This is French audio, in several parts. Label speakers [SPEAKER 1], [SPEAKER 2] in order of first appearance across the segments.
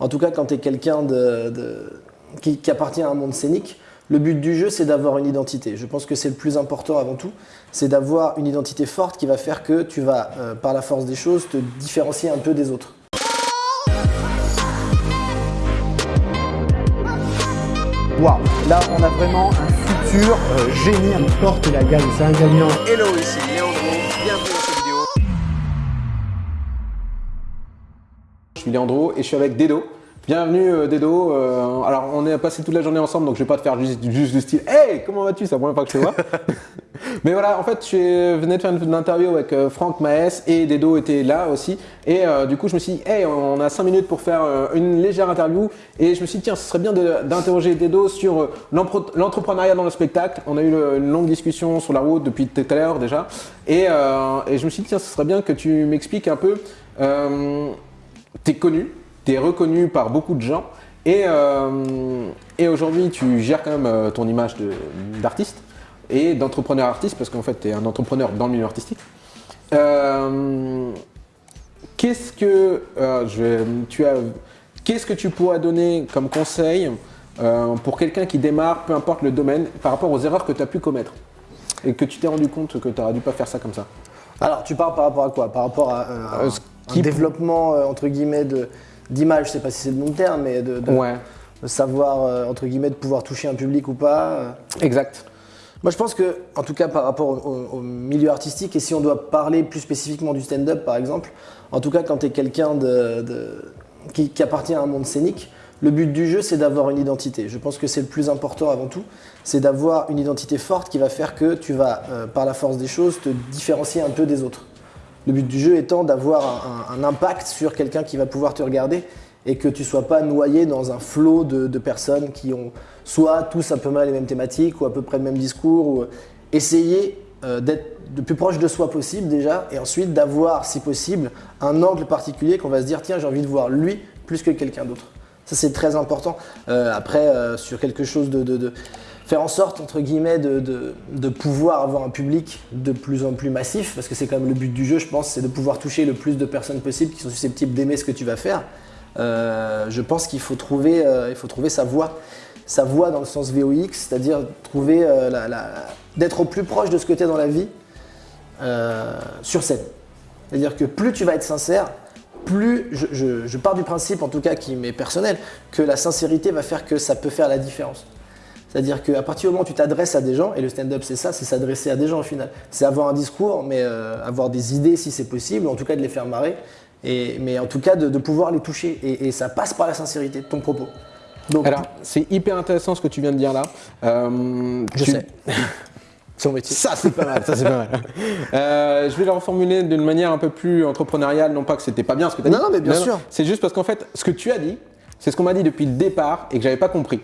[SPEAKER 1] En tout cas, quand tu es quelqu'un de, qui, qui, appartient à un monde scénique, le but du jeu, c'est d'avoir une identité. Je pense que c'est le plus important avant tout, c'est d'avoir une identité forte qui va faire que tu vas, euh, par la force des choses, te différencier un peu des autres.
[SPEAKER 2] Waouh, là on a vraiment un futur euh, génie, on porte la gagne, c'est un gagnant.
[SPEAKER 3] Hello, ici Léandro, Je suis Léandro et je suis avec Dedo. Bienvenue euh, Dedo. Euh, alors on est passé toute la journée ensemble donc je vais pas te faire juste, juste du style Hey comment vas-tu? C'est la première fois que je te vois. Mais voilà en fait je venais de faire une interview avec euh, Franck Maes et Dedo était là aussi et du coup je me suis dit Hey on a 5 minutes pour faire une légère interview et je me suis dit tiens ce serait bien d'interroger Dedo sur l'entrepreneuriat dans le spectacle. On a eu une longue discussion sur la route depuis tout à l'heure déjà et, et, je me suis dit tiens ce serait bien que tu m'expliques un peu T'es connu, tu es reconnu par beaucoup de gens et, euh, et aujourd'hui tu gères quand même euh, ton image d'artiste et d'entrepreneur artiste parce qu'en fait tu es un entrepreneur dans le milieu artistique. Euh, qu'est-ce que je, tu as, qu'est-ce que tu pourrais donner comme conseil pour quelqu'un qui démarre, peu importe le domaine, par rapport aux erreurs que tu as pu commettre et que tu t'es rendu compte que tu n'aurais dû pas faire ça comme ça?
[SPEAKER 1] Alors tu parles par rapport à quoi? Par rapport à, un développement entre guillemets d'image, je sais pas si c'est le bon terme, mais de, savoir, euh, entre guillemets, de pouvoir toucher un public ou pas. Euh.
[SPEAKER 3] Exact.
[SPEAKER 1] Moi, je pense que, en tout cas, par rapport au, milieu artistique, et si on doit parler plus spécifiquement du stand-up, par exemple, en tout cas, quand tu es quelqu'un de, qui, appartient à un monde scénique, le but du jeu, c'est d'avoir une identité. Je pense que c'est le plus important avant tout, c'est d'avoir une identité forte qui va faire que tu vas, euh, par la force des choses, te différencier un peu des autres. Le but du jeu étant d'avoir un, impact sur quelqu'un qui va pouvoir te regarder et que tu sois pas noyé dans un flot de, personnes qui ont soit tous un peu mal les mêmes thématiques ou à peu près le même discours. Ou essayer euh, d'être le plus proche de soi possible déjà et ensuite d'avoir, si possible, un angle particulier qu'on va se dire tiens j'ai envie de voir lui plus que quelqu'un d'autre. Ça c'est très important. Euh, après, euh, sur quelque chose de faire en sorte, entre guillemets, de, pouvoir avoir un public de plus en plus massif, parce que c'est quand même le but du jeu, je pense, c'est de pouvoir toucher le plus de personnes possible qui sont susceptibles d'aimer ce que tu vas faire. Euh, je pense qu'il faut, trouver, euh, faut trouver sa voix, sa voix dans le sens VOX, c'est-à-dire trouver euh, d'être au plus proche de ce que tu es dans la vie sur scène. C'est-à-dire que plus tu vas être sincère, plus je, je pars du principe, en tout cas qui m'est personnel, que la sincérité va faire que ça peut faire la différence. C'est-à-dire qu'à partir du moment où tu t'adresses à des gens, et le stand-up c'est ça, c'est s'adresser à des gens au final. C'est avoir un discours, mais euh, avoir des idées si c'est possible, en tout cas de les faire marrer, et, mais en tout cas de, pouvoir les toucher. Et, ça passe par la sincérité de ton propos.
[SPEAKER 3] Donc, Alors, c'est hyper intéressant ce que tu viens de dire là.
[SPEAKER 1] Euh, je sais. Son métier.
[SPEAKER 3] Ça, c'est pas mal. Ça, c'est pas mal. Euh, je vais le reformuler d'une manière un peu plus entrepreneuriale, non pas que c'était pas bien ce que tu as
[SPEAKER 1] dit. Non, mais bien sûr.
[SPEAKER 3] C'est juste parce qu'en fait, ce que tu as dit, c'est ce qu'on m'a dit depuis le départ et que j'avais pas compris.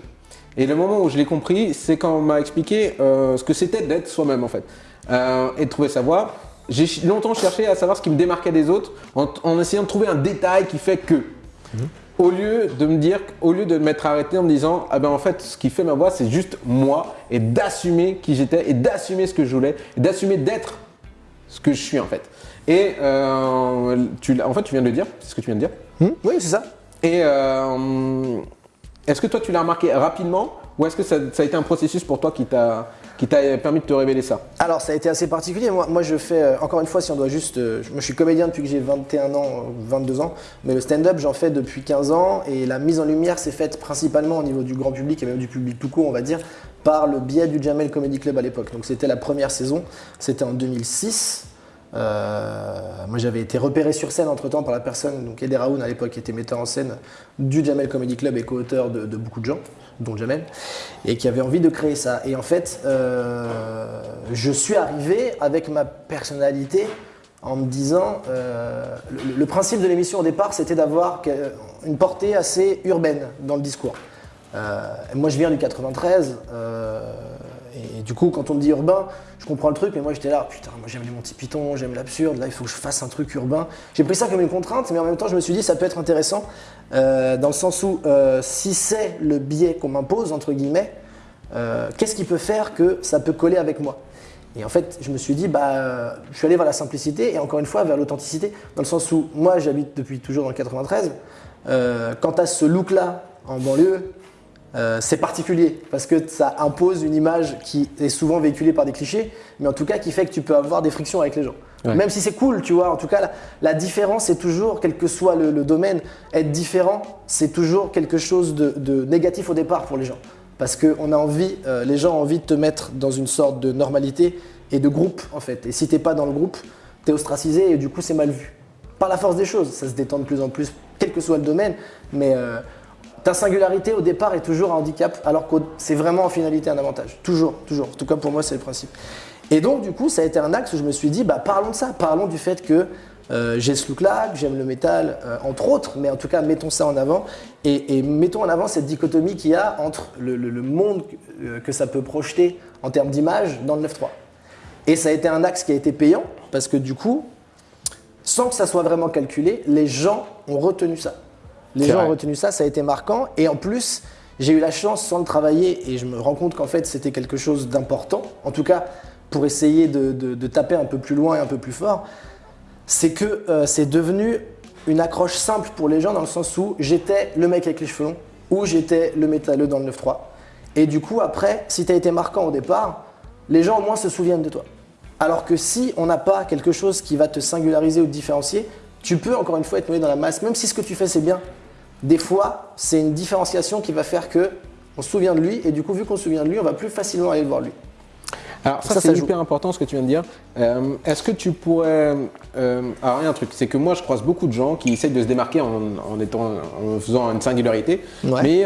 [SPEAKER 3] Et le moment où je l'ai compris, c'est quand on m'a expliqué euh, ce que c'était d'être soi-même en fait. Euh, et de trouver sa voix. J'ai longtemps cherché à savoir ce qui me démarquait des autres en, essayant de trouver un détail qui fait que. Mhm. Au lieu de me dire, au lieu de m'être arrêté en me disant, ah ben en fait, ce qui fait ma voix, c'est juste moi et d'assumer qui j'étais et d'assumer ce que je voulais et d'assumer d'être ce que je suis en fait. Et euh, tu, en fait, tu viens de le dire, c'est ce que tu viens de dire.
[SPEAKER 1] Hmm? Oui, c'est ça.
[SPEAKER 3] Et euh, est-ce que toi, tu l'as remarqué rapidement ou est-ce que ça, a été un processus pour toi qui t'a permis de te révéler ça?
[SPEAKER 1] Alors ça a été assez particulier. Moi, moi je fais, euh, encore une fois, si on doit juste... Euh, je suis comédien depuis que j'ai 21 ans, 22 ans, mais le stand-up j'en fais depuis 15 ans et la mise en lumière s'est faite principalement au niveau du grand public et même du public tout court, on va dire, par le biais du Jamel Comedy Club à l'époque. Donc c'était la première saison, c'était en 2006. Euh, moi, j'avais été repéré sur scène entre-temps par la personne, donc Eder Raoun à l'époque, qui était metteur en scène du Jamel Comedy Club et co-auteur de, beaucoup de gens, dont Jamel, et qui avait envie de créer ça. Et en fait, euh, je suis arrivé avec ma personnalité en me disant, euh, le, principe de l'émission au départ, c'était d'avoir une portée assez urbaine dans le discours. moi, je viens du 93. Et du coup, quand on me dit urbain, je comprends le truc, mais moi j'étais là, putain, moi j'aime les Monty Python, j'aime l'absurde, là il faut que je fasse un truc urbain. J'ai pris ça comme une contrainte, mais en même temps je me suis dit ça peut être intéressant, euh, dans le sens où euh, si c'est le biais qu'on m'impose, entre guillemets, euh, qu'est-ce qui peut faire que ça peut coller avec moi? Et en fait, je me suis dit, bah, je suis allé vers la simplicité et encore une fois vers l'authenticité, dans le sens où moi, j'habite depuis toujours dans le 93. Euh, quand tu as ce look-là en banlieue, euh, c'est particulier parce que ça impose une image qui est souvent véhiculée par des clichés, mais en tout cas qui fait que tu peux avoir des frictions avec les gens.
[SPEAKER 3] Ouais.
[SPEAKER 1] Même si c'est cool, tu vois, en tout cas, la, la différence est toujours, quel que soit le, le domaine, être différent, c'est toujours quelque chose de, de négatif au départ pour les gens. Parce que on a envie, euh, les gens ont envie de te mettre dans une sorte de normalité et de groupe en fait. Et si t'es pas dans le groupe, t'es ostracisé et du coup c'est mal vu. Par la force des choses, ça se détend de plus en plus, quel que soit le domaine, mais euh, ta singularité au départ est toujours un handicap, alors que c'est vraiment en finalité un avantage. Toujours, toujours. En tout cas pour moi c'est le principe. Et donc du coup ça a été un axe où je me suis dit, bah parlons de ça, parlons du fait que euh, j'ai ce look-là, que j'aime le métal, euh, entre autres, mais en tout cas, mettons ça en avant et, et mettons en avant cette dichotomie qu'il y a entre le, monde euh, que ça peut projeter en termes d'image dans le 9.3. Et ça a été un axe qui a été payant parce que du coup, sans que ça soit vraiment calculé, les gens ont retenu ça. Les gens
[SPEAKER 3] vrai.
[SPEAKER 1] ont retenu ça, ça a été marquant. Et en plus, j'ai eu la chance, sans le travailler, et je me rends compte qu'en fait, c'était quelque chose d'important, en tout cas pour essayer de, de- de taper un peu plus loin et un peu plus fort, c'est que euh, c'est devenu une accroche simple pour les gens dans le sens où j'étais le mec avec les cheveux longs ou j'étais le métalleux dans le 9-3. Et du coup, après, si tu as été marquant au départ, les gens au moins se souviennent de toi. Alors que si on n'a pas quelque chose qui va te singulariser ou te différencier, tu peux encore une fois être noyé dans la masse, même si ce que tu fais c'est bien. Des fois, c'est une différenciation qui va faire que on se souvient de lui et du coup, vu qu'on se souvient de lui, on va plus facilement aller le voir lui.
[SPEAKER 3] Alors ça,
[SPEAKER 1] Ça,
[SPEAKER 3] c'est hyper important ce que tu viens de dire. Euh, Est-ce que tu pourrais... euh, alors il y a un truc, c'est que moi je croise beaucoup de gens qui essayent de se démarquer en, en étant, en faisant une singularité,
[SPEAKER 1] Ouais.
[SPEAKER 3] mais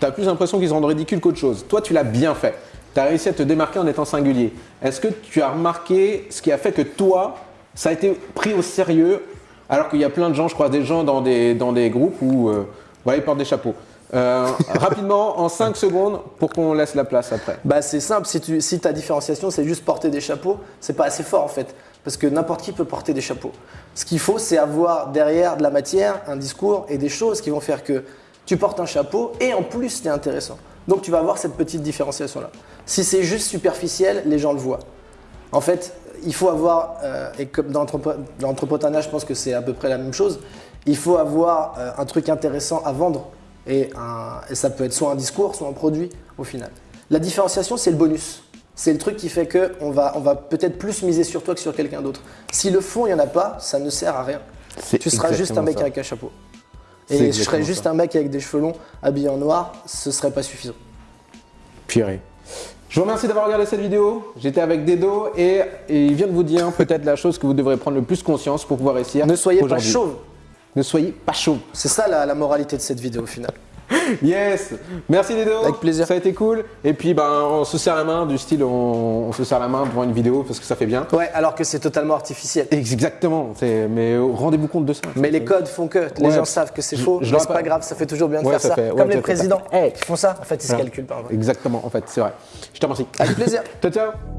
[SPEAKER 3] tu as plus l'impression qu'ils se rendent ridicules qu'autre chose. Toi tu l'as bien fait. Tu as réussi à te démarquer en étant singulier. Est-ce que tu as remarqué ce qui a fait que toi, ça a été pris au sérieux alors qu'il y a plein de gens, je crois des gens dans des, dans des groupes où euh, voilà, ils portent des chapeaux. Euh, rapidement, en 5 secondes, pour qu'on laisse la place après.
[SPEAKER 1] Bah c'est simple, si, tu, si ta différenciation c'est juste porter des chapeaux, c'est pas assez fort en fait. Parce que n'importe qui peut porter des chapeaux. Ce qu'il faut, c'est avoir derrière de la matière, un discours et des choses qui vont faire que tu portes un chapeau et en plus tu es intéressant. Donc tu vas avoir cette petite différenciation là. Si c'est juste superficiel, les gens le voient. En fait, il faut avoir, euh, et comme dans l'entrepre- dans l'entrepreneuriat, je pense que c'est à peu près la même chose, il faut avoir euh, un truc intéressant à vendre. Et, un- et ça peut être soit un discours, soit un produit au final. La différenciation, c'est le bonus. C'est le truc qui fait qu'on va, on va peut-être plus miser sur toi que sur quelqu'un d'autre. Si le fond, il n'y en a pas, ça ne sert à rien. Tu seras juste un mec
[SPEAKER 3] ça.
[SPEAKER 1] avec un chapeau. Et je serais juste
[SPEAKER 3] ça.
[SPEAKER 1] un mec avec des cheveux longs, habillé en noir, ce serait pas suffisant.
[SPEAKER 3] Purée. Je vous remercie d'avoir regardé cette vidéo. J'étais avec Dedo et, et il vient de vous dire peut-être la chose que vous devrez prendre le plus conscience pour pouvoir réussir.
[SPEAKER 1] Ne soyez pas chauve.
[SPEAKER 3] Ne soyez pas chauve.
[SPEAKER 1] C'est ça la, la moralité de cette vidéo au final.
[SPEAKER 3] Yes Merci Dedo
[SPEAKER 1] Avec plaisir.
[SPEAKER 3] Ça a été cool. Et puis ben, on se serre la main du style on, on se serre la main devant une vidéo parce que ça fait bien.
[SPEAKER 1] Ouais, alors que c'est totalement artificiel.
[SPEAKER 3] Exactement. Mais rendez-vous compte de ça.
[SPEAKER 1] Mais les codes font que les
[SPEAKER 3] Ouais.
[SPEAKER 1] gens savent que c'est faux,
[SPEAKER 3] je
[SPEAKER 1] mais c'est
[SPEAKER 3] pas-
[SPEAKER 1] grave, ça fait toujours bien de
[SPEAKER 3] Ouais,
[SPEAKER 1] faire
[SPEAKER 3] ça fait-
[SPEAKER 1] Comme les présidents
[SPEAKER 3] Hey.
[SPEAKER 1] qui font ça, en fait, ils se calculent pas. en.
[SPEAKER 3] Exactement, en fait, c'est vrai. Je te remercie.
[SPEAKER 1] Avec plaisir.
[SPEAKER 3] Ciao, ciao